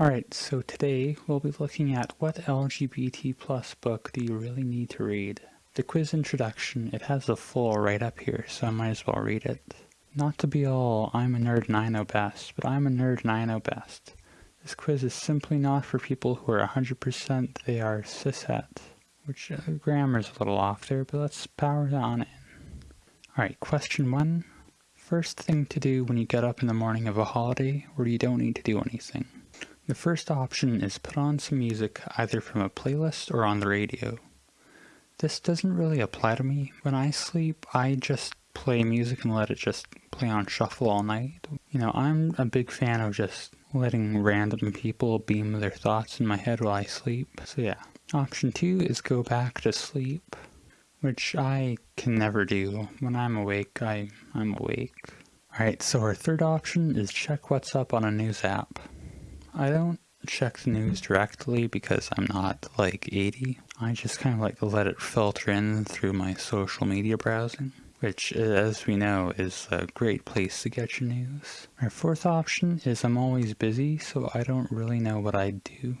Alright, so today we'll be looking at what LGBT plus book do you really need to read. The quiz introduction, it has a full right up here, so I might as well read it. Not to be all, I'm a nerd and I know best, but I'm a nerd and I know best. This quiz is simply not for people who are 100% they are cishet, which uh, grammar's a little off there, but let's power on in. Alright, question one. First thing to do when you get up in the morning of a holiday where you don't need to do anything. The first option is put on some music either from a playlist or on the radio. This doesn't really apply to me. When I sleep, I just play music and let it just play on shuffle all night. You know, I'm a big fan of just letting random people beam their thoughts in my head while I sleep. So yeah. Option two is go back to sleep, which I can never do. When I'm awake, I, I'm awake. Alright, so our third option is check what's up on a news app. I don't check the news directly because I'm not like 80. I just kind of like to let it filter in through my social media browsing, which as we know is a great place to get your news. My fourth option is I'm always busy, so I don't really know what I do.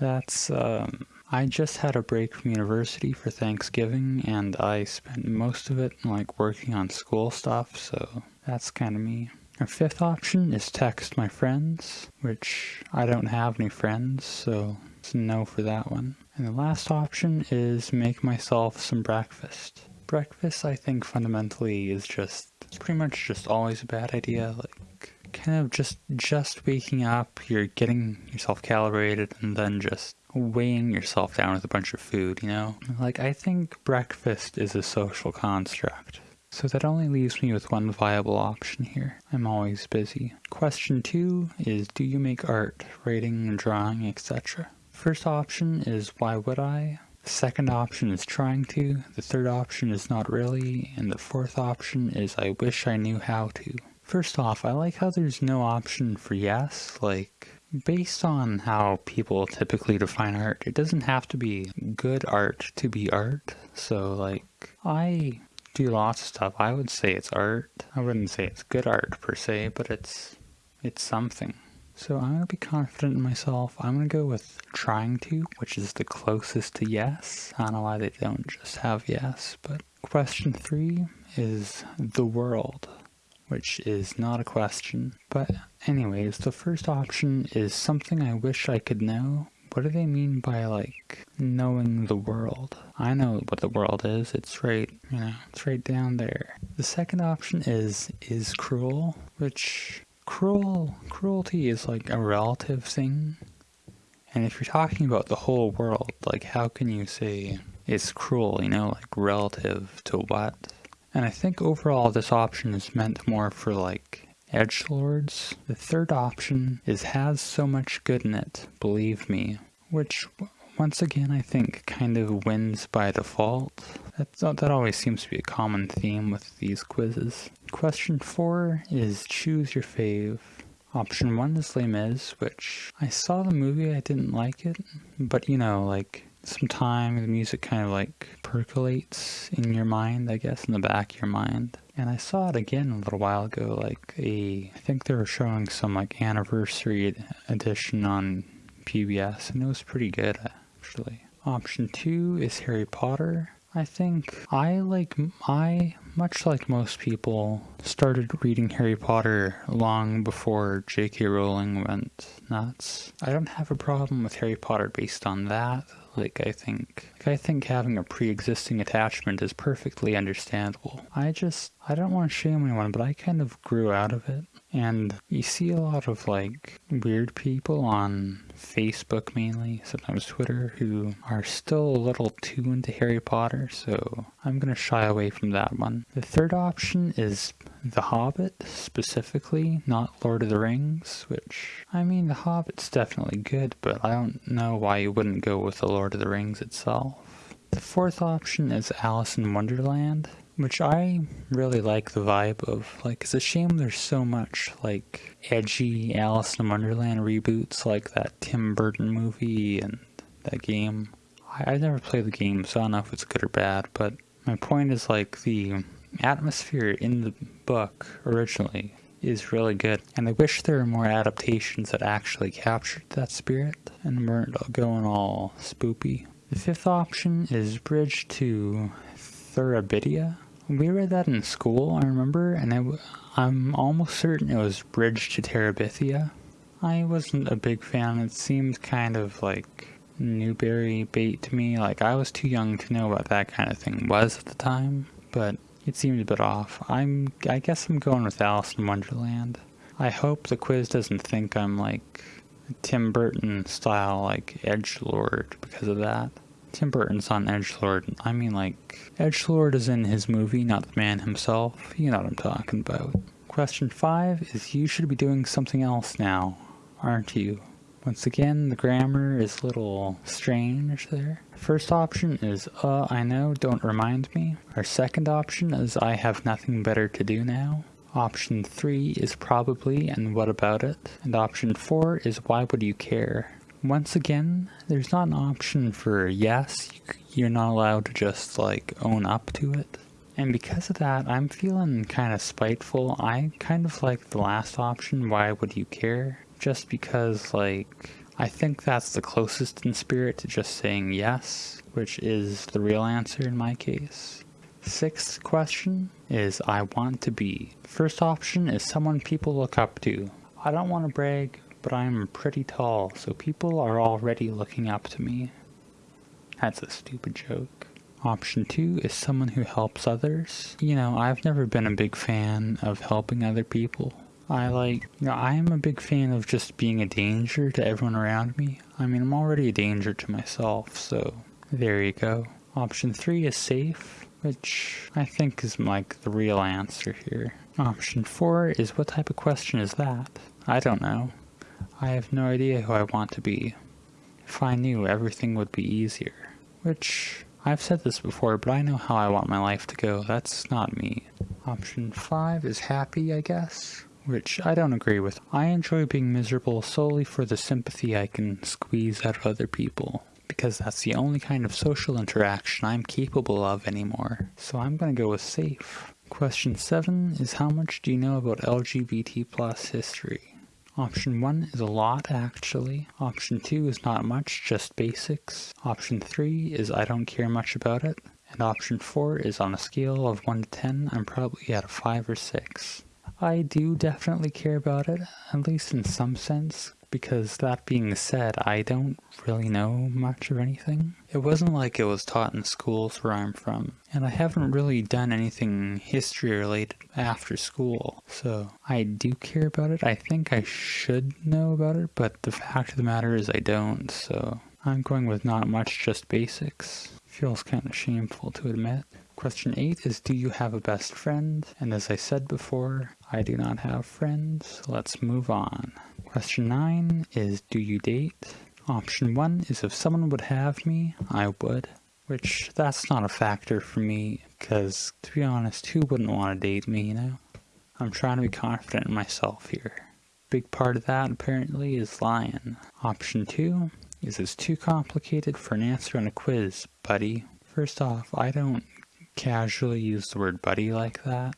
That's, um, I just had a break from university for Thanksgiving and I spent most of it like working on school stuff, so that's kind of me. Our fifth option is text my friends, which I don't have any friends, so it's no for that one. And the last option is make myself some breakfast. Breakfast, I think, fundamentally is just, it's pretty much just always a bad idea. Like, kind of just, just waking up, you're getting yourself calibrated, and then just weighing yourself down with a bunch of food, you know? Like, I think breakfast is a social construct. So that only leaves me with one viable option here. I'm always busy. Question two is do you make art, writing, drawing, etc.? First option is why would I? The second option is trying to. The third option is not really. And the fourth option is I wish I knew how to. First off, I like how there's no option for yes, like Based on how people typically define art, it doesn't have to be good art to be art. So like, I do lots of stuff. I would say it's art. I wouldn't say it's good art per se, but it's it's something. So I'm going to be confident in myself. I'm going to go with trying to, which is the closest to yes. I don't know why they don't just have yes, but question three is the world, which is not a question. But anyways, the first option is something I wish I could know, what do they mean by like knowing the world? I know what the world is. It's right, you know, it's right down there. The second option is is cruel, which cruel cruelty is like a relative thing. And if you're talking about the whole world, like how can you say it's cruel, you know, like relative to what? And I think overall this option is meant more for like edge lords. The third option is has so much good in it, believe me, which once again I think kind of wins by default. That's, that always seems to be a common theme with these quizzes. Question 4 is choose your fave. Option 1 is Les Mis, which I saw the movie, I didn't like it, but you know, like some time, the music kind of like percolates in your mind, I guess, in the back of your mind. And I saw it again a little while ago, like a, I think they were showing some like anniversary edition on PBS, and it was pretty good actually. Option two is Harry Potter. I think I like, I, much like most people, started reading Harry Potter long before J.K. Rowling went nuts. I don't have a problem with Harry Potter based on that. Like, I think, like, I think having a pre-existing attachment is perfectly understandable. I just, I don't want to shame anyone, but I kind of grew out of it. And you see a lot of like weird people on Facebook mainly, sometimes Twitter, who are still a little too into Harry Potter, so I'm gonna shy away from that one. The third option is The Hobbit, specifically, not Lord of the Rings, which, I mean, The Hobbit's definitely good, but I don't know why you wouldn't go with The Lord of the Rings itself. The fourth option is Alice in Wonderland which I really like the vibe of. Like, it's a shame there's so much, like, edgy Alice in Wonderland reboots, like that Tim Burton movie and that game. I, I've never played the game, so I don't know if it's good or bad, but my point is, like, the atmosphere in the book originally is really good. And I wish there were more adaptations that actually captured that spirit and weren't going all spoopy. The fifth option is Bridge to Therabidia. We read that in school, I remember, and it, I'm almost certain it was Bridge to Terabithia. I wasn't a big fan. It seemed kind of like Newbery bait to me. Like, I was too young to know what that kind of thing was at the time, but it seemed a bit off. I'm, I guess I'm going with Alice in Wonderland. I hope the quiz doesn't think I'm like Tim Burton style, like edge lord because of that. Tim Burton's on edge lord. I mean, like edge lord is in his movie, not the man himself. You know what I'm talking about. Question five is: You should be doing something else now, aren't you? Once again, the grammar is a little strange there. First option is, uh, I know, don't remind me. Our second option is, I have nothing better to do now. Option 3 is probably and what about it? And option 4 is why would you care? Once again, there's not an option for yes, you're not allowed to just like own up to it. And because of that, I'm feeling kind of spiteful. I kind of like the last option, why would you care? Just because like I think that's the closest in spirit to just saying yes, which is the real answer in my case. Sixth question is I want to be. First option is someone people look up to. I don't want to brag, but I'm pretty tall, so people are already looking up to me. That's a stupid joke. Option 2 is someone who helps others. You know, I've never been a big fan of helping other people. I like, you know, I am a big fan of just being a danger to everyone around me. I mean, I'm already a danger to myself, so there you go. Option 3 is safe, which I think is like the real answer here. Option 4 is what type of question is that? I don't know. I have no idea who I want to be. If I knew, everything would be easier. Which, I've said this before, but I know how I want my life to go. That's not me. Option 5 is happy, I guess which I don't agree with. I enjoy being miserable solely for the sympathy I can squeeze out of other people, because that's the only kind of social interaction I'm capable of anymore. So I'm gonna go with safe. Question 7 is how much do you know about LGBT plus history? Option 1 is a lot actually. Option 2 is not much, just basics. Option 3 is I don't care much about it. And option 4 is on a scale of 1 to 10, I'm probably at a 5 or 6. I do definitely care about it, at least in some sense, because that being said, I don't really know much of anything. It wasn't like it was taught in schools where I'm from, and I haven't really done anything history related after school, so I do care about it. I think I should know about it, but the fact of the matter is I don't, so I'm going with not much, just basics. Feels kind of shameful to admit. Question 8 is Do you have a best friend? And as I said before, I do not have friends. Let's move on. Question 9 is Do you date? Option 1 is if someone would have me, I would. Which, that's not a factor for me, because to be honest, who wouldn't want to date me, you know? I'm trying to be confident in myself here. Big part of that, apparently, is lying. Option 2 is it's too complicated for an answer on a quiz, buddy. First off, I don't casually use the word buddy like that,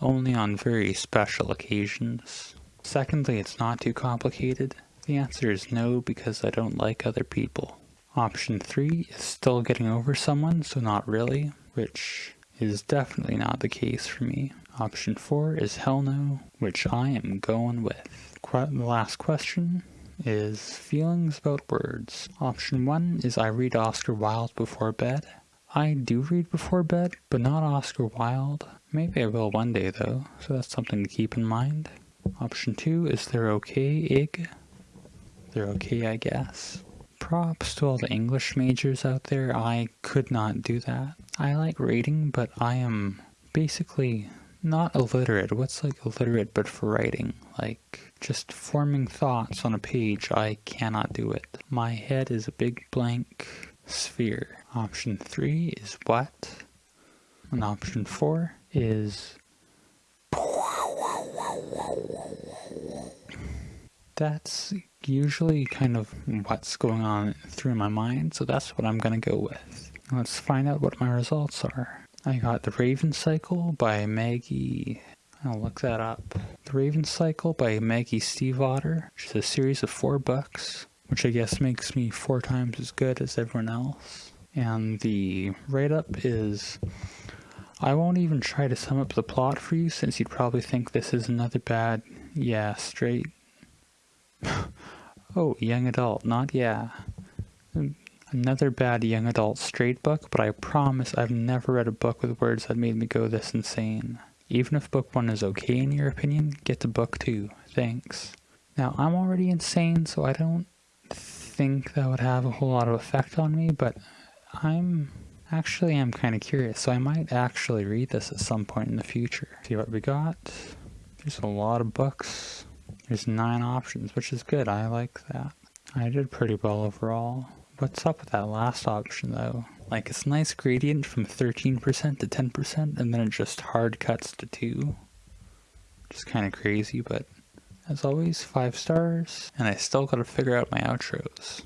only on very special occasions. Secondly, it's not too complicated. The answer is no because I don't like other people. Option 3 is still getting over someone, so not really, which is definitely not the case for me. Option 4 is hell no, which I am going with. Qu the last question is feelings about words. Option 1 is I read Oscar Wilde before bed. I do read before bed, but not Oscar Wilde. Maybe I will one day though, so that's something to keep in mind. Option 2 is they're okay, Ig. They're okay, I guess. Props to all the English majors out there, I could not do that. I like reading, but I am basically not illiterate. What's like illiterate but for writing? Like just forming thoughts on a page, I cannot do it. My head is a big blank sphere. Option 3 is what? And option 4 is that's usually kind of what's going on through my mind, so that's what I'm going to go with. Let's find out what my results are. I got The Raven Cycle by Maggie, I'll look that up. The Raven Cycle by Maggie Stiefvater, which is a series of four books, which I guess makes me four times as good as everyone else. And the write up is I won't even try to sum up the plot for you since you'd probably think this is another bad, yeah, straight. oh, young adult, not yeah. Hmm, another bad young adult straight book, but I promise I've never read a book with words that made me go this insane. Even if book one is okay in your opinion, get to book two. Thanks. Now, I'm already insane, so I don't think that would have a whole lot of effect on me, but I'm actually I'm kind of curious, so I might actually read this at some point in the future. See what we got. There's a lot of books. There's nine options, which is good. I like that. I did pretty well overall. What's up with that last option though? Like it's a nice gradient from 13% to 10% and then it just hard cuts to 2. Just kind of crazy, but as always, 5 stars. And I still gotta figure out my outros.